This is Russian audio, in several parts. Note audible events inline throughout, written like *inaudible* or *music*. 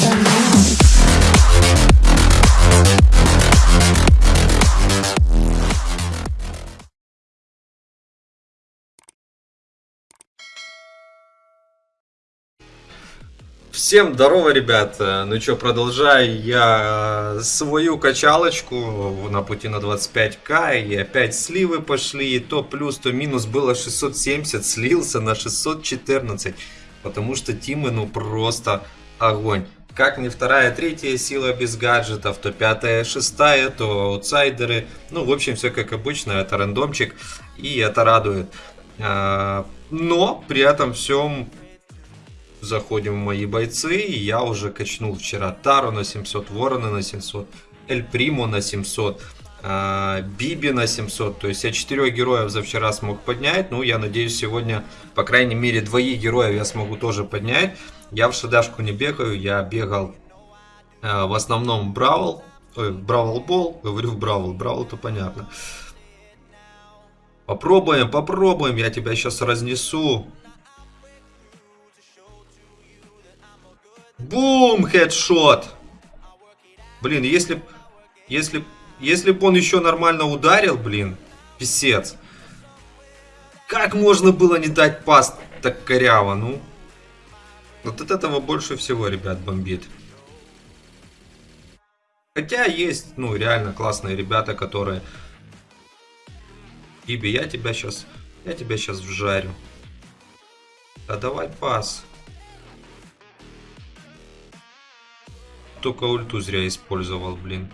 Now. Всем здорово, ребят. Ну что, продолжаю я свою качалочку на пути на 25к. И опять сливы пошли. И то плюс, то минус было 670. Слился на 614. Потому что тимы, ну просто огонь. Как не вторая, третья сила без гаджетов, то пятая, шестая, то аутсайдеры. Ну, в общем, все как обычно, это рандомчик. И это радует. А, Но при этом всем заходим в мои бойцы, и я уже качнул вчера Тару на 700, Ворона на 700, Эль Приму на 700, а, Биби на 700, то есть я четырех героев за вчера смог поднять, ну я надеюсь сегодня, по крайней мере, двоих героев я смогу тоже поднять. Я в шадашку не бегаю, я бегал а, в основном Бравл, ой, Бравл Бол, говорю Бравл, Бравл то понятно. Попробуем, попробуем, я тебя сейчас разнесу. Бум, хедшот. Блин, если если, если бы он еще нормально ударил, блин, писец. Как можно было не дать пас так коряво, ну? Вот от этого больше всего, ребят, бомбит. Хотя есть, ну, реально классные ребята, которые... Иби, я тебя сейчас... Я тебя сейчас вжарю. Да давай пас. Только ульту зря использовал, блин.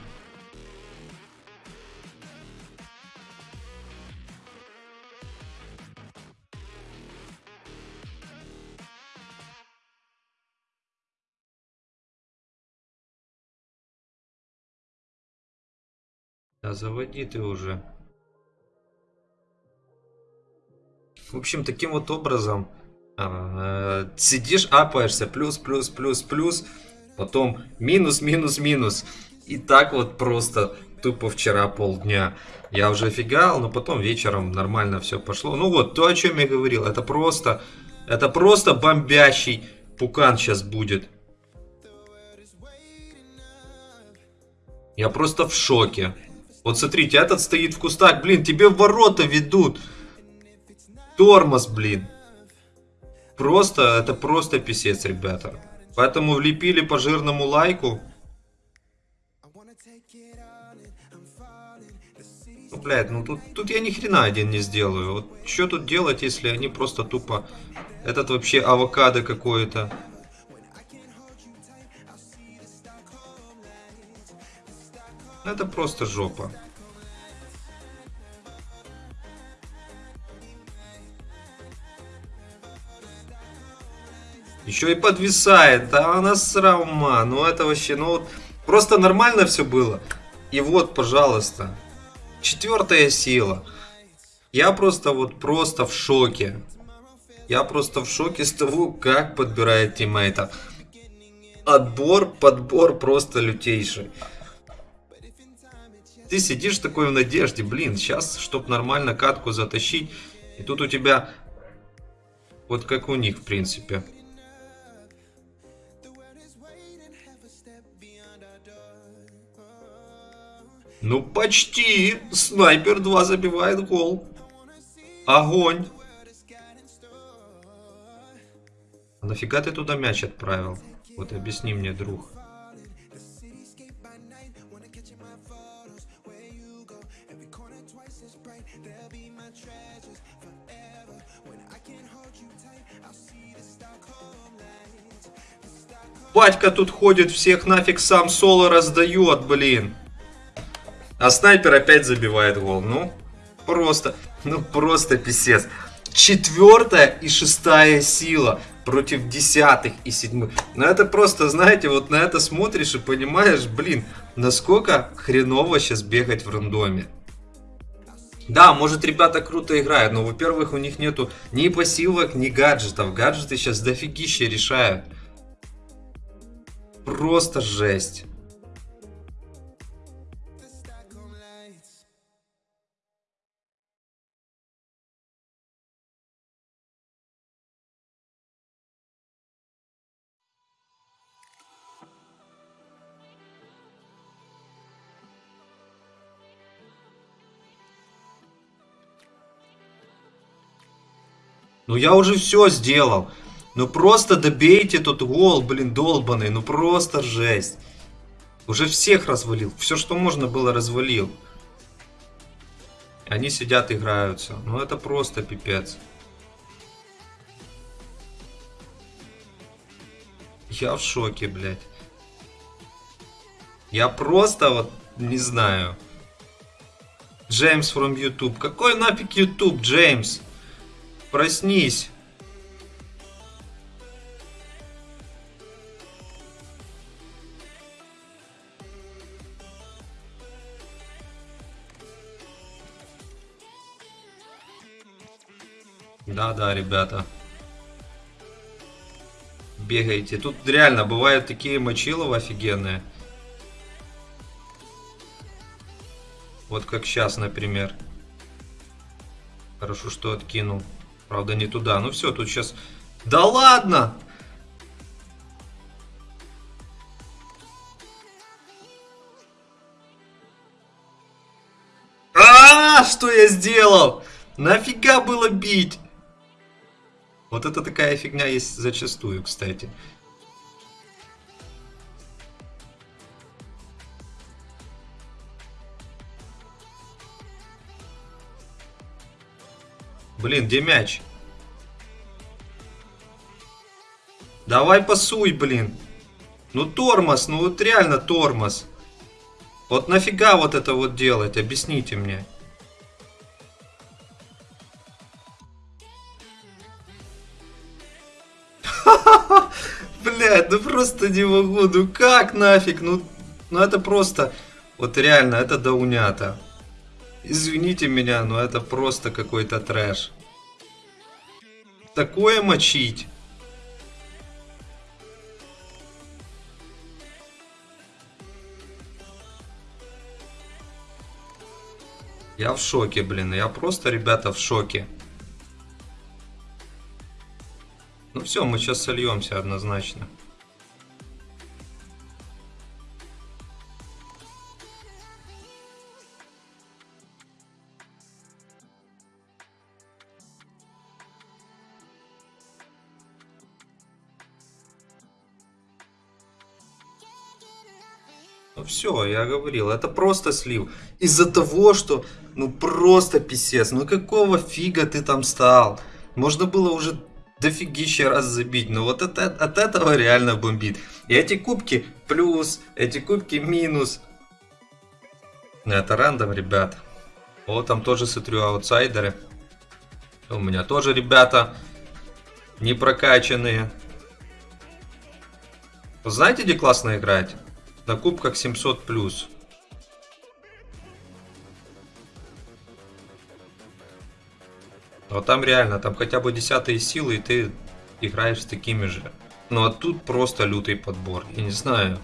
Заводи ты уже. В общем, таким вот образом а, сидишь, апаешься, плюс, плюс, плюс, плюс, потом минус, минус, минус. И так вот просто тупо вчера полдня. Я уже офигал, но потом вечером нормально все пошло. Ну вот, то, о чем я говорил, это просто, это просто бомбящий пукан сейчас будет. Я просто в шоке. Вот смотрите, этот стоит в кустах, блин, тебе в ворота ведут. Тормоз, блин. Просто, это просто писец, ребята. Поэтому влепили по жирному лайку. Ну, блядь, ну тут, тут я ни хрена один не сделаю. Вот что тут делать, если они просто тупо... Этот вообще авокадо какой-то. Это просто жопа. Еще и подвисает. Да она срама. Ну это вообще, ну вот просто нормально все было. И вот, пожалуйста. Четвертая сила. Я просто вот просто в шоке. Я просто в шоке с того, как подбирает тиммейтов. Отбор, подбор просто лютейший. Ты сидишь такой в надежде, блин, сейчас, чтоб нормально катку затащить. И тут у тебя, вот как у них, в принципе. Ну, почти. Снайпер 2 забивает гол. Огонь. А нафига ты туда мяч отправил? Вот объясни мне, друг. Батька тут ходит, всех нафиг сам соло раздает, блин. А снайпер опять забивает гол. Ну, просто, ну просто писец. Четвертая и шестая сила против десятых и седьмых. Ну это просто, знаете, вот на это смотришь и понимаешь, блин, насколько хреново сейчас бегать в рандоме. Да, может ребята круто играют, но во-первых у них нету ни пассивок, ни гаджетов. Гаджеты сейчас дофигища решают просто жесть. Ну я уже все сделал. Ну просто добейте тот гол, блин, долбанный. Ну просто жесть. Уже всех развалил. Все, что можно было, развалил. Они сидят, играются. Ну это просто пипец. Я в шоке, блядь. Я просто вот не знаю. Джеймс from YouTube. Какой нафиг YouTube, Джеймс? Проснись. Да-да, ребята. Бегайте. Тут реально бывают такие мочиловы офигенные. Вот как сейчас, например. Хорошо, что откинул. Правда, не туда. Ну все, тут сейчас... Да ладно! А, что я сделал? Нафига было бить? Вот это такая фигня есть зачастую, кстати. Блин, где мяч? Давай пасуй, блин. Ну тормоз, ну вот реально тормоз. Вот нафига вот это вот делать? Объясните мне. Просто не могу. Ну как нафиг? Ну, ну это просто... Вот реально, это даунята. Извините меня, но это просто какой-то трэш. Такое мочить. Я в шоке, блин. Я просто, ребята, в шоке. Ну все, мы сейчас сольемся однозначно. Все, я говорил, это просто слив. Из-за того, что, ну просто писец, ну какого фига ты там стал? Можно было уже дофигища раз забить, но вот это, от этого реально бомбит. И эти кубки плюс, эти кубки минус. Ну, это рандом, ребят. Вот там тоже смотрю аутсайдеры. У меня тоже ребята не прокачанные. Знаете, где классно играть? На кубках 700 плюс. Вот там реально, там хотя бы десятые силы, и ты играешь с такими же. Ну а тут просто лютый подбор. Я не знаю.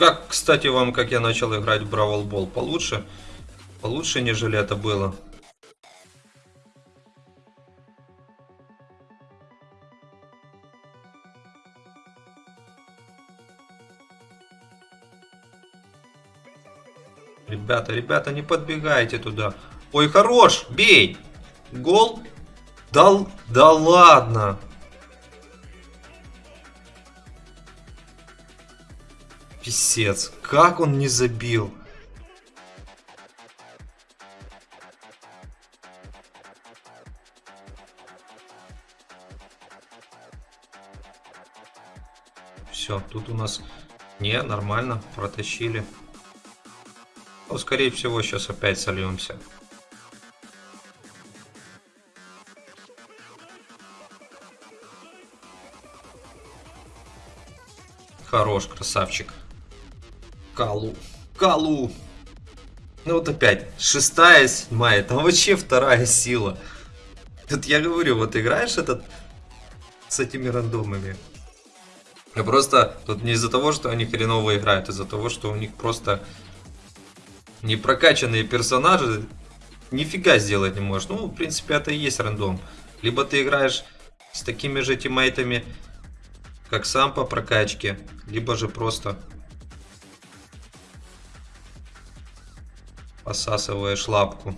Как, кстати, вам, как я начал играть в Бравл Бол? Получше? Получше, нежели это было. Ребята, ребята, не подбегайте туда. Ой, хорош, бей. Гол. Да, да ладно. Писец, как он не забил? Все, тут у нас не нормально протащили. Ну, скорее всего, сейчас опять сольемся. Хорош, красавчик. Калу. Калу. Ну вот опять, шестая, седьмая, там вообще вторая сила. Тут я говорю, вот играешь этот с этими рандомами. И просто тут не из-за того, что они хреново играют, а из-за того, что у них просто не прокачанные персонажи нифига сделать не можешь. Ну, в принципе, это и есть рандом. Либо ты играешь с такими же тиммейтами, как сам по прокачке, либо же просто посасываешь лапку.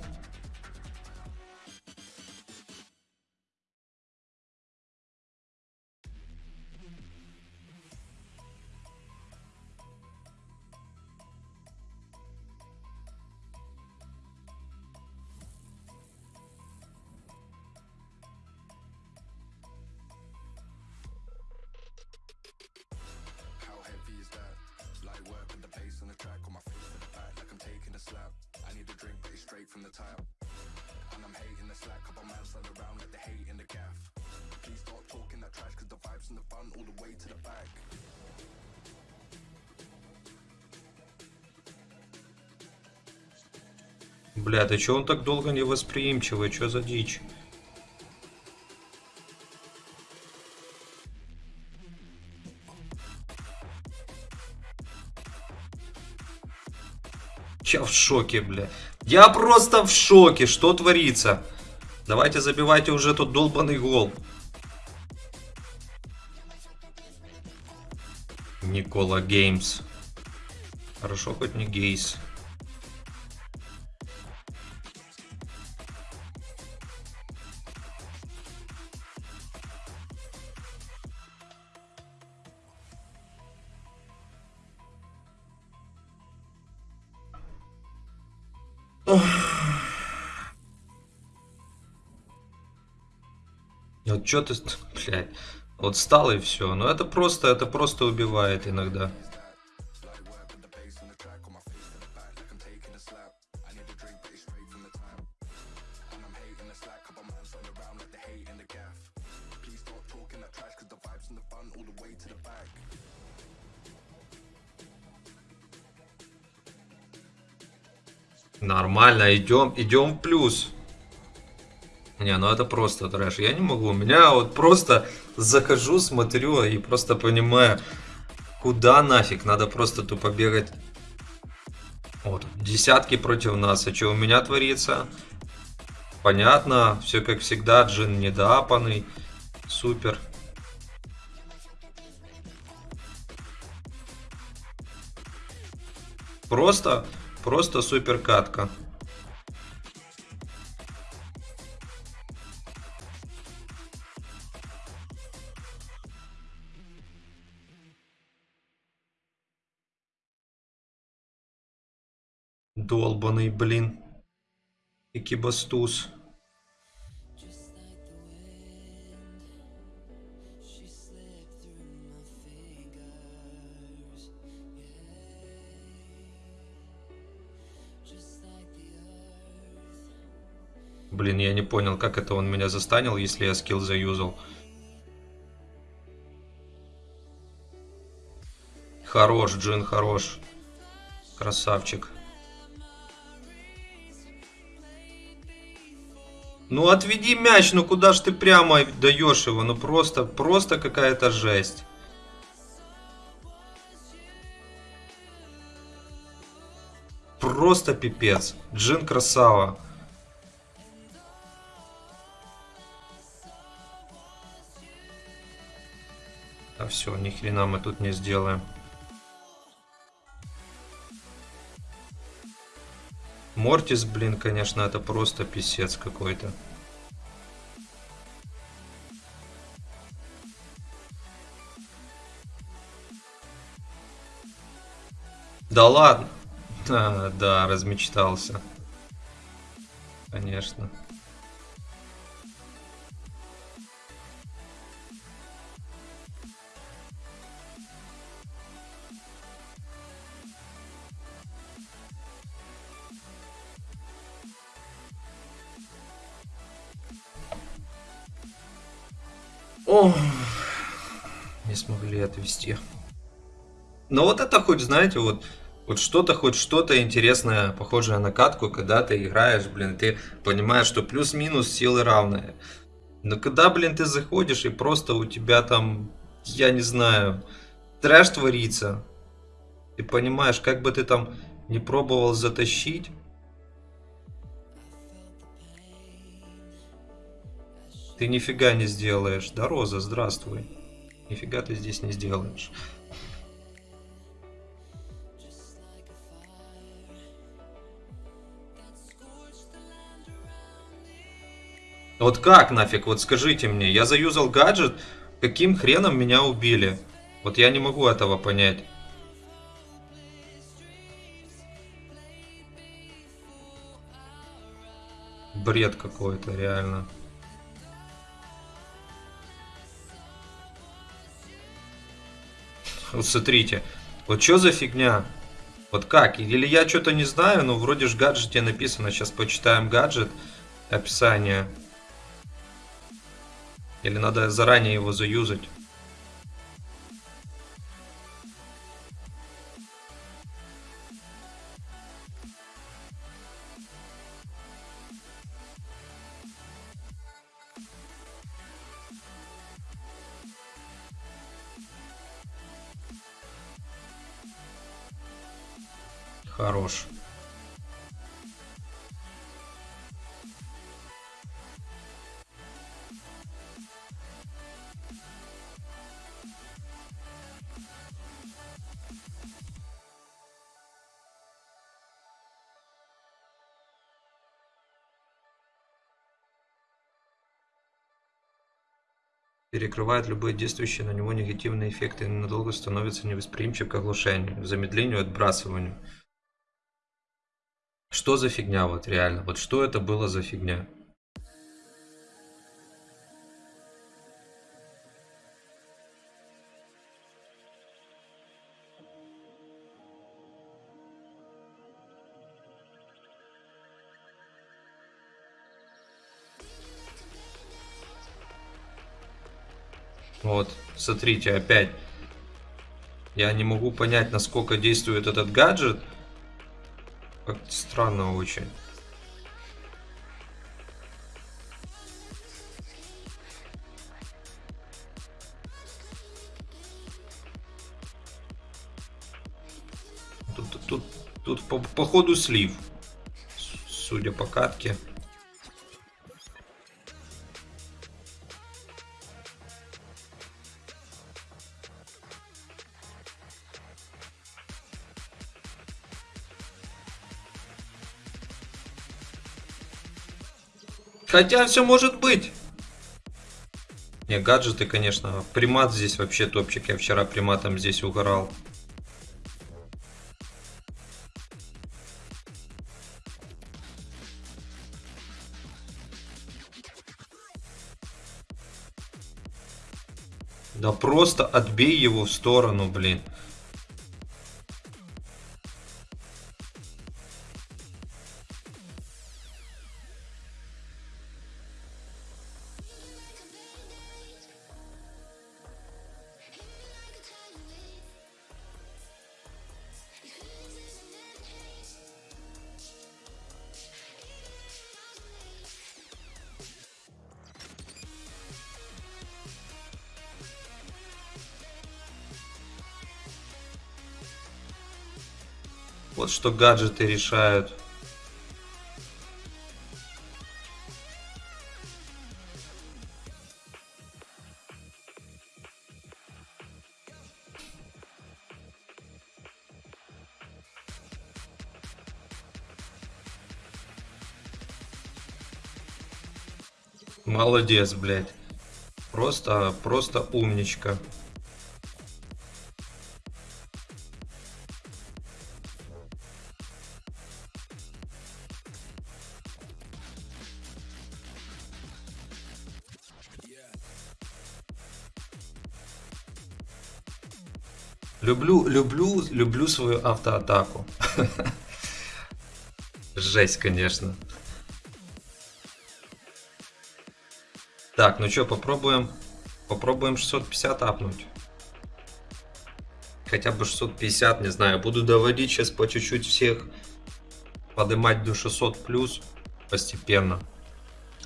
Бля, да чё он так долго невосприимчивый? Чё за дичь? Я в шоке, бля. Я просто в шоке. Что творится? Давайте забивайте уже тот долбанный гол. Никола Геймс. Хорошо, хоть не Гейс. Что ты, блядь, вот стал и все. Но это просто, это просто убивает иногда. Нормально, идем, идем в плюс. Не, ну это просто трэш. Я не могу. У меня вот просто захожу, смотрю и просто понимаю, куда нафиг. Надо просто тупо бегать. Вот, десятки против нас. А что у меня творится? Понятно, все как всегда, джин недоапанный. Супер. Просто, просто супер катка. Долбаный, блин. Экибастуз. Блин, я не понял, как это он меня застанил, если я скилл заюзал. Хорош, Джин, хорош. Красавчик. Ну отведи мяч, ну куда ж ты прямо даешь его? Ну просто, просто какая-то жесть. Просто пипец. Джин красава. А все, ни хрена мы тут не сделаем. Мортис, блин, конечно, это просто писец какой-то. Да ладно. А, *laughs* да, размечтался. Конечно. Отвести. Но вот это хоть, знаете, вот Вот что-то, хоть что-то интересное, похожее на катку, когда ты играешь, блин, ты понимаешь, что плюс-минус силы равные. Но когда, блин, ты заходишь и просто у тебя там, я не знаю, трэш творится, ты понимаешь, как бы ты там не пробовал затащить, ты нифига не сделаешь. Да, Роза, здравствуй. Нифига ты здесь не сделаешь. Вот как нафиг, вот скажите мне, я заюзал гаджет, каким хреном меня убили? Вот я не могу этого понять. Бред какой-то, реально. Вот смотрите, вот что за фигня? Вот как? Или я что-то не знаю, но вроде же в гаджете написано. Сейчас почитаем гаджет, описание. Или надо заранее его заюзать? Хорош. перекрывает любые действующие на него негативные эффекты и ненадолго становится невосприимчив к оглушению, замедлению, отбрасыванию. Что за фигня вот реально? Вот что это было за фигня? Вот, смотрите, опять. Я не могу понять, насколько действует этот гаджет. Как странно очень. Тут, тут, тут, по, по ходу слив, судя по катке. Хотя все может быть. Не, гаджеты, конечно. Примат здесь вообще топчик. Я вчера приматом здесь угорал. Да просто отбей его в сторону, блин. Вот что гаджеты решают. Молодец, блядь. Просто, просто умничка. Люблю, люблю, люблю свою автоатаку. Жесть, конечно. Так, ну что, попробуем, попробуем 650 апнуть. хотя бы 650, не знаю. Буду доводить сейчас по чуть-чуть всех. Поднимать до 600 плюс постепенно.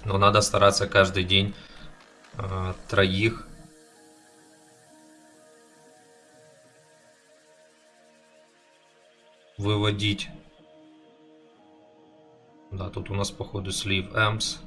Но надо стараться каждый день э, троих. Выводить. Да, тут у нас походу слив Эмс.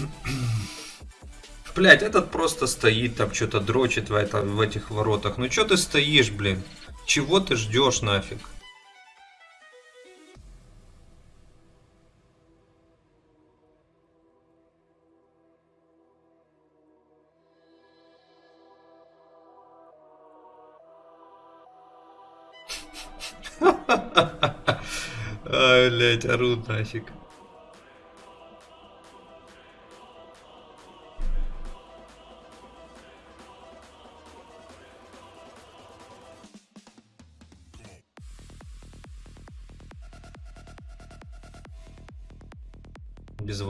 *clears throat* Блять, этот просто стоит там, что-то дрочит в, это, в этих воротах. Ну что ты стоишь, блин? Чего ты ждешь нафиг? *laughs* Блять, орут нафиг.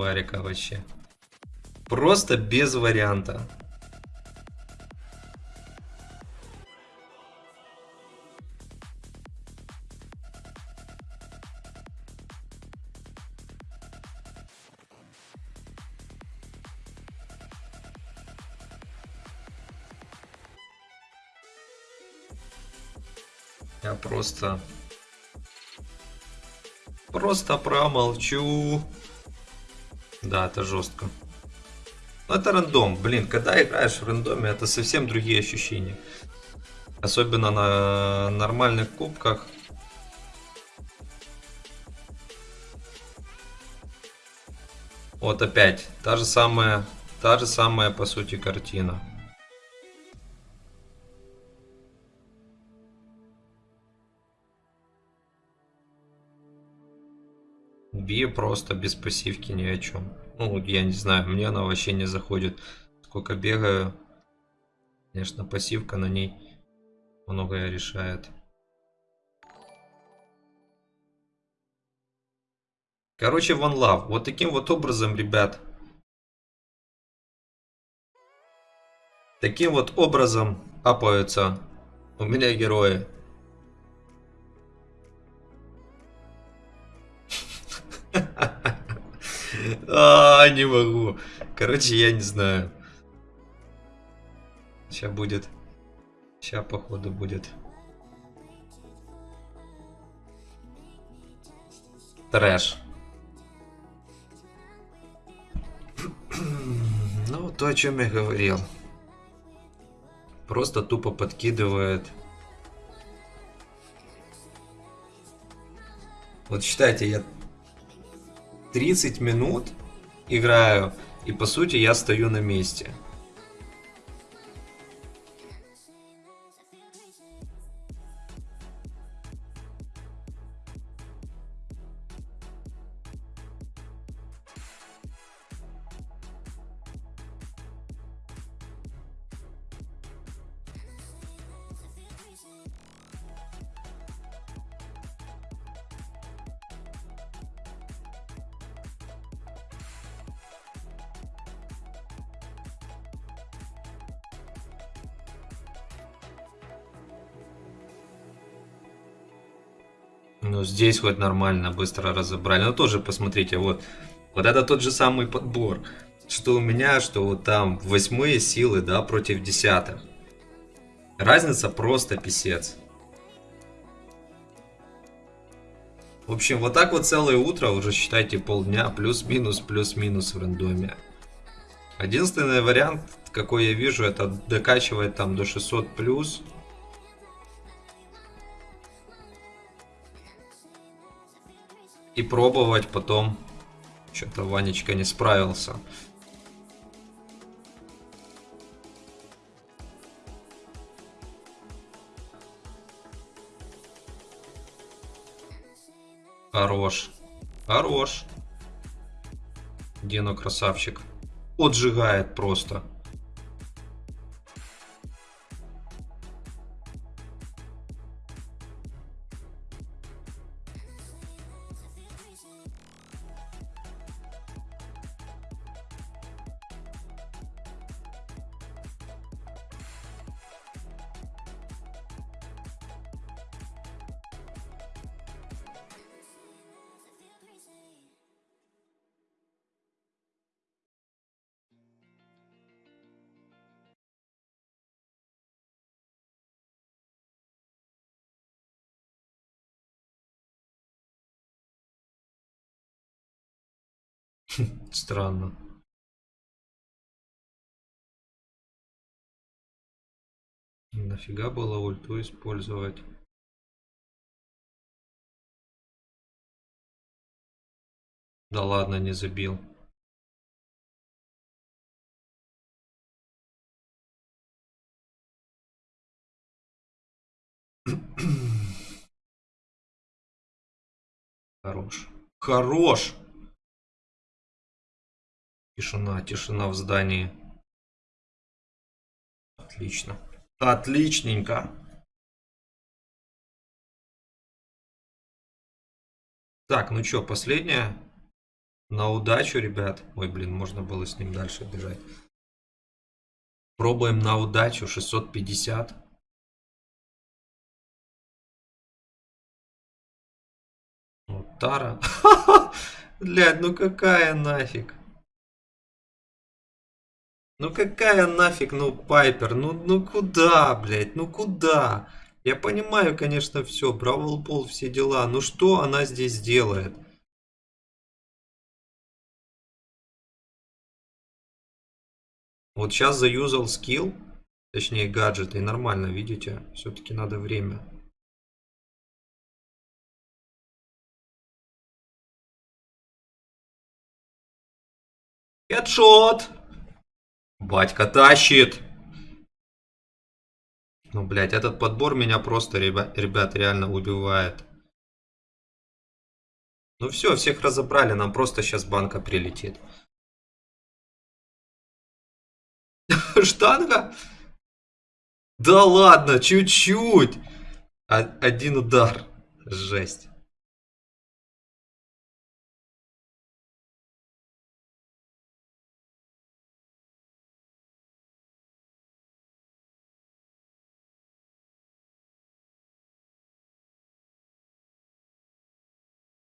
Варика вообще. Просто без варианта. Я просто... Просто промолчу. Да, это жестко. Но это рандом. Блин, когда играешь в рандоме, это совсем другие ощущения. Особенно на нормальных кубках. Вот опять. Та же самая, та же самая по сути картина. Би просто без пассивки ни о чем. Ну, я не знаю, мне она вообще не заходит. Сколько бегаю, конечно, пассивка на ней многое решает. Короче, One Love. Вот таким вот образом, ребят. Таким вот образом апаются у меня герои. А, не могу. Короче, я не знаю. Сейчас будет. Сейчас, походу, будет. Трэш. Ну, то, о чем я говорил. Просто тупо подкидывает. Вот считайте, я 30 минут играю, и по сути я стою на месте. Ну, здесь вот нормально, быстро разобрали. Ну, тоже посмотрите, вот. Вот это тот же самый подбор. Что у меня, что вот там восьмые силы, да, против десятых. Разница просто писец. В общем, вот так вот целое утро, уже считайте полдня, плюс-минус, плюс-минус в рандоме. Единственный вариант, какой я вижу, это докачивать там до 600 плюс. И пробовать потом. Что-то Ванечка не справился. Хорош. Хорош. Дено красавчик. Отжигает просто. *laughs* Странно. Нафига было ульту использовать? Да ладно, не забил. *clears throat* Хорош. Хорош! Тишина, тишина в здании. Отлично. Отличненько. Так, ну что, последняя? На удачу, ребят. Ой, блин, можно было с ним дальше бежать. Пробуем на удачу. 650. Вот Тара. Блядь, ну какая нафиг? Ну какая нафиг, ну Пайпер, ну, ну куда, блядь, ну куда? Я понимаю, конечно, все, Бравл Бол, все дела, но что она здесь делает? Вот сейчас заюзал скилл, точнее гаджет, и нормально, видите? Все-таки надо время. Хедшот! Батька тащит! Ну, блядь, этот подбор меня просто, ребят, ребят, реально убивает. Ну все, всех разобрали, нам просто сейчас банка прилетит. *laughs* Штанга? Да ладно, чуть-чуть. Один удар. Жесть.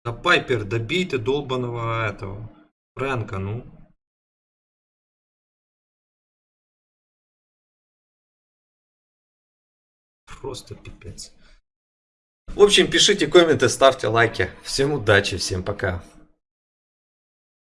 Да Пайпер, добей ты долбаного этого. Фрэнка, ну. Просто пипец. В общем, пишите комменты, ставьте лайки. Всем удачи, всем пока.